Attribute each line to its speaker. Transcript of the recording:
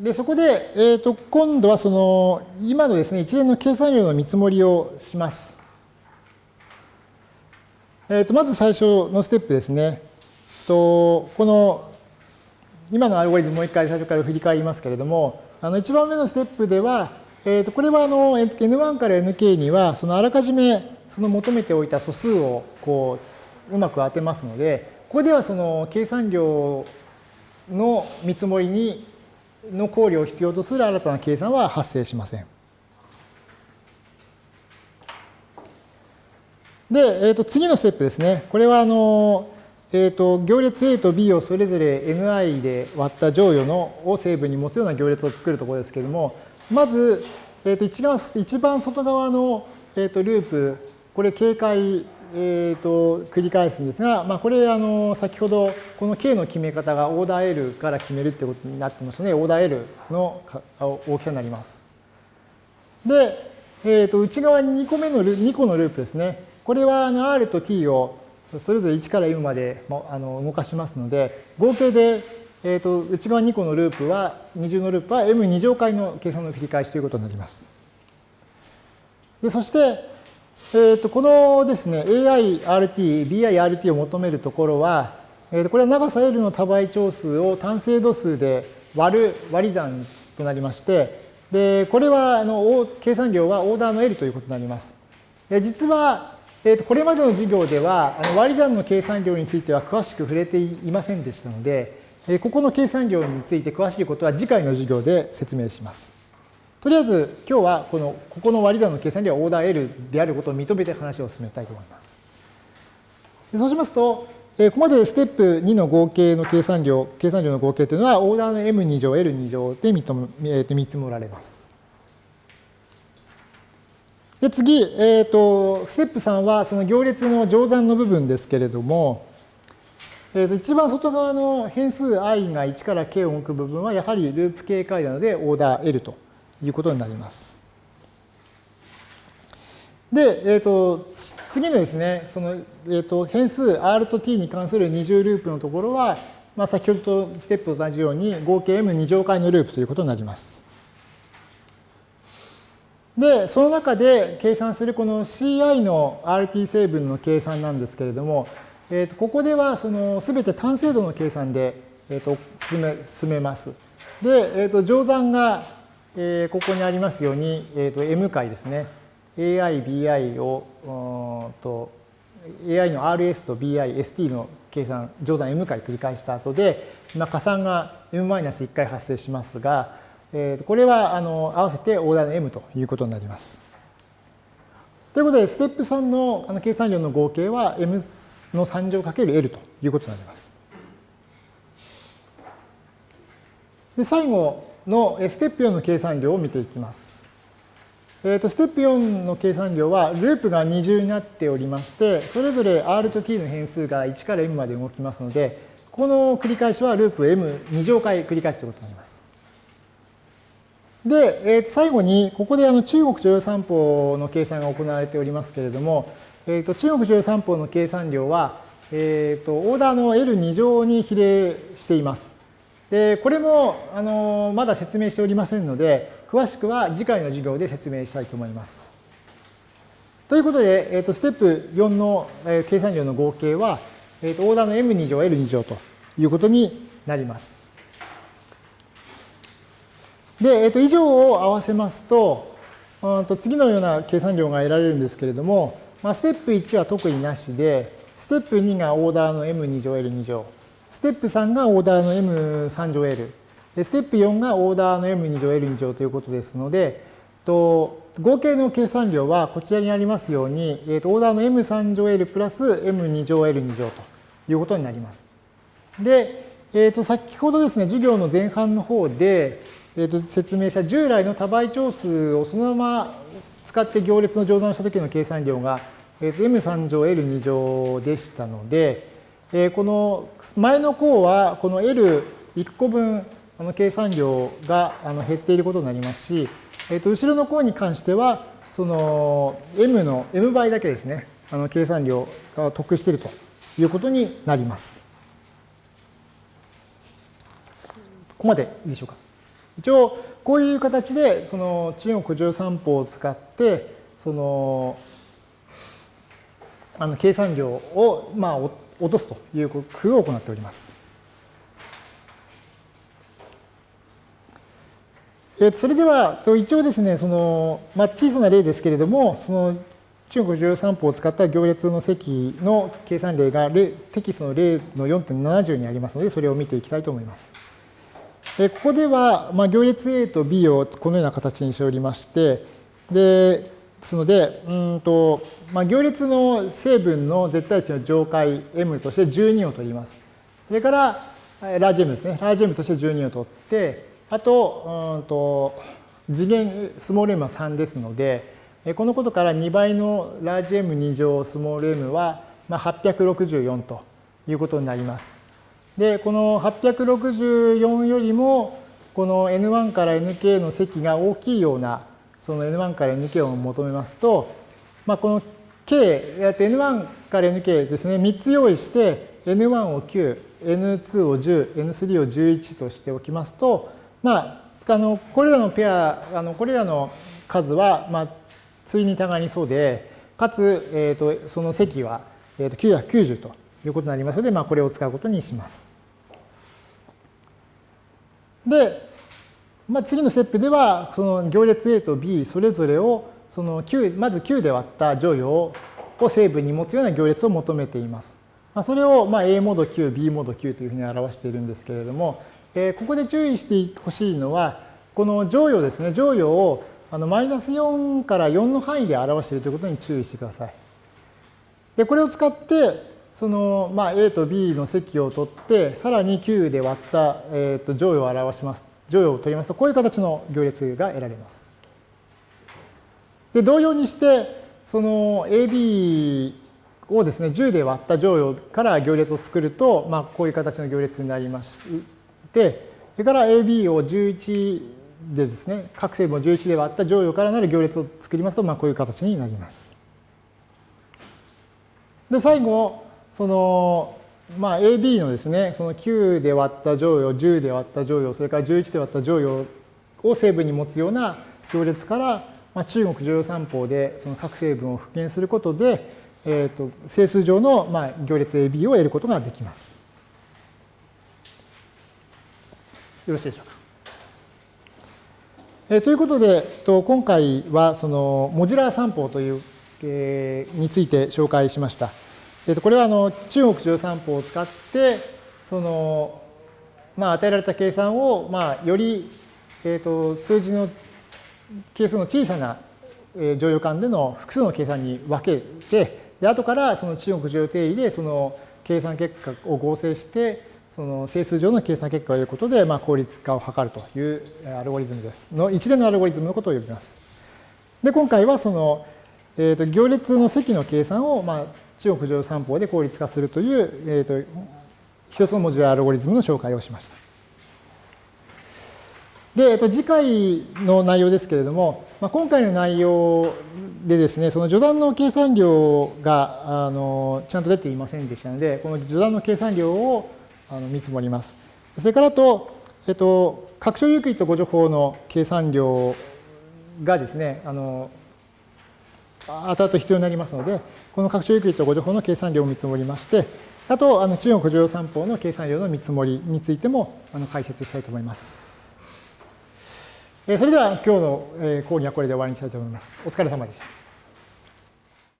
Speaker 1: で、そこで、えー、と今度はその今のですね、一連の計算量の見積もりをします。えー、とまず最初のステップですね。とこの今のアルゴリズムもう一回最初から振り返りますけれども、あの一番目のステップでは、えー、とこれはあの N1 から Nk にはそのあらかじめその求めておいた素数をこううまく当てますので、ここではその計算量の見積もりにの考慮を必要とする新たな計算は発生しません。で、えー、と次のステップですね。これはあの、えー、と行列 A と B をそれぞれ ni で割った乗与のを成分に持つような行列を作るところですけれども、まず、えー、と一番一番外側の、えー、とループ、これ警戒えーと、繰り返すんですが、まあ、これあの先ほどこの K の決め方がオーダー L から決めるってことになってますのでオーダー L の大きさになります。で、えー、と内側に2個目の2個のループですね。これはあの R と T をそれぞれ1から M まであの動かしますので合計で、えー、と内側2個のループは二重のループは M2 乗回の計算の繰り返しということになります。でそしてえー、とこのですね、AIRT、BIRT を求めるところは、えー、とこれは長さ L の多倍長数を単精度数で割る割り算となりまして、でこれはあの計算量はオーダーの L ということになります。で実は、えー、とこれまでの授業ではあの割り算の計算量については詳しく触れていませんでしたので、えここの計算量について詳しいことは次回の授業で説明します。とりあえず今日はこのここの割り算の計算ではオーダー L であることを認めて話を進めたいと思います。でそうしますと、えここまでステップ2の合計の計算量、計算量の合計というのはオーダーの M2 乗、L2 乗で見えー、見積もられます。で次、えーと、ステップ3はその行列の乗算の部分ですけれども、えー、と一番外側の変数 i が1から k を置く部分はやはりループ警戒なのでオーダー L ということになります。で、えーと、次のですね、その、えーと、変数 R と T に関する二重ループのところは、まあ、先ほどとステップと同じように合計 M2 乗回のループということになります。で、その中で計算するこの CI の RT 成分の計算なんですけれども、えー、とここではその全て単精度の計算で、えー、と進め進めます。で、えー、と乗算がえー、ここにありますように、えーと、M 回ですね。AI、BI を、と AI の RS と BI、ST の計算、乗算 M 回繰り返した後で、まあ、加算が M-1 回発生しますが、えー、とこれはあの合わせてオーダーの M ということになります。ということで、ステップ3のあの計算量の合計は M の3乗 ×L ということになります。で最後、のステップ4の計算量を見ていきます。えー、とステップ4の計算量はループが二重になっておりまして、それぞれ R と T の変数が1から M まで動きますので、この繰り返しはループ M2 乗回繰り返すということになります。で、えー、最後に、ここであの中国常用三法の計算が行われておりますけれども、えー、と中国常用三法の計算量は、えー、とオーダーの L2 乗に比例しています。で、これも、あの、まだ説明しておりませんので、詳しくは次回の授業で説明したいと思います。ということで、えー、とステップ4の、えー、計算量の合計は、えー、とオーダーの M2 乗 L2 乗ということになります。で、えー、と以上を合わせますと、うんと次のような計算量が得られるんですけれども、まあ、ステップ1は特になしで、ステップ2がオーダーの M2 乗 L2 乗、ステップ3がオーダーの M3 乗 L。ステップ4がオーダーの M2 乗 L2 乗ということですので、と合計の計算量はこちらにありますように、えー、とオーダーの M3 乗 L プラス M2 乗 L2 乗ということになります。で、えー、と先ほどですね、授業の前半の方で、えー、と説明した従来の多倍長数をそのまま使って行列の乗算した時の計算量が、えー、と M3 乗 L2 乗でしたので、えこの前の項はこの L1 個分あの計算量があの減っていることになりますし、えー、と後ろの項に関してはその m の m 倍だけですねあの計算量が得しているということになります。ここまでいいでしょうか。一応、こういう形で、その中国十三法を使って、その、あの計算量を、まあ追って、落とすという工夫を行っております。えー、それでは、一応ですね、その、まあ、小さな例ですけれども、その中国13法を使った行列の積の計算例がテキストの例の4.70にありますので、それを見ていきたいと思います。えここでは、まあ、行列 A と B をこのような形にしておりまして、でですので、うんとまあ、行列の成分の絶対値の上階 M として12を取ります。それから、ラージ M ですね。ラージ M として12を取って、あと、うんと次元、スモール M は3ですので、このことから2倍のラージ M2 乗スモール M はま864ということになります。で、この864よりも、この N1 から Nk の積が大きいような、その N1 から Nk を求めますと、まあ、この K、N1 から Nk ですね、3つ用意して、N1 を9、N2 を10、N3 を11としておきますと、まあ、あのこれらのペア、あのこれらの数は、まあ、対にたがりそうで、かつ、えーと、その積は、えーと、990ということになりますので、まあ、これを使うことにします。で、まあ、次のステップでは、その行列 A と B それぞれをその9まず9で割った乗与を成分に持つような行列を求めています。まあ、それをまあ A モード9、B モード9というふうに表しているんですけれども、えー、ここで注意してほしいのは、この乗与ですね、乗与をあのマイナス4から4の範囲で表しているということに注意してください。で、これを使って、その、まあ、A と B の積を取って、さらに9で割った、えー、と乗与を表します。乗与を取りますと、こういう形の行列が得られます。で、同様にして、その AB をですね、10で割った乗与から行列を作ると、まあ、こういう形の行列になりまして、それから AB を11でですね、各成分を11で割った乗与からなる行列を作りますと、まあ、こういう形になります。で、最後、その、まあ、AB のですね、その9で割った乗与、10で割った乗与、それから11で割った乗与を成分に持つような行列から、まあ、中国乗与三法でその各成分を復元することで、えーと、整数上の、まあ、行列 AB を得ることができます。よろしいでしょうか。えー、ということで、と今回はそのモジュラー散法という、えー、について紹介しました。えー、とこれはあの中国十三法を使ってその、まあ、与えられた計算を、まあ、より、えー、と数字の係数の小さな乗用間での複数の計算に分けてで後からその中国乗用定義でその計算結果を合成してその整数上の計算結果を得ることで、まあ、効率化を図るというアルゴリズムです。の一連のアルゴリズムのことを呼びます。で、今回はその、えーと、行列の積の計算を、まあ、中国上三法で効率化するという、えーと、一つの文字アルゴリズムの紹介をしました。で、えっと、次回の内容ですけれども、まあ、今回の内容でですね、その序断の計算量があのちゃんと出ていませんでしたので、この序断の計算量をあの見積もります。それからと、えっと、拡張ユークリッド誤助法の計算量がですね、あの後々必要になりますので、この拡張ゆっくりとご情報の計算量を見積もりまして、あと、あの中国乗用三法の計算量の見積もりについてもあの解説したいと思います。えそれでは今日の講義はこれで終わりにしたいと思います。お疲れ様でした。